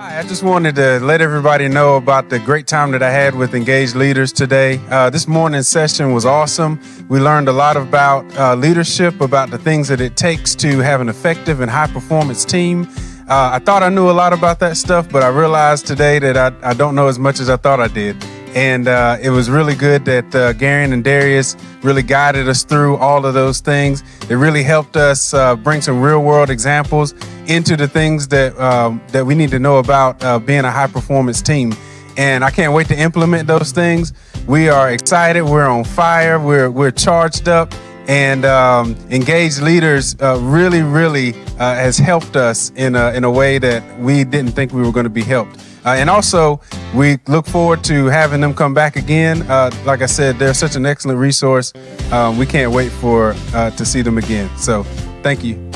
Hi, I just wanted to let everybody know about the great time that I had with Engaged Leaders today. Uh, this morning's session was awesome. We learned a lot about uh, leadership, about the things that it takes to have an effective and high performance team. Uh, I thought I knew a lot about that stuff, but I realized today that I, I don't know as much as I thought I did. And uh, it was really good that uh, and Darius really guided us through all of those things. It really helped us uh, bring some real world examples into the things that um, that we need to know about uh, being a high performance team. And I can't wait to implement those things. We are excited. We're on fire. We're we're charged up. And um, engaged leaders uh, really, really uh, has helped us in a, in a way that we didn't think we were going to be helped. Uh, and also, we look forward to having them come back again. Uh, like I said, they're such an excellent resource. Um, we can't wait for uh, to see them again. So, thank you.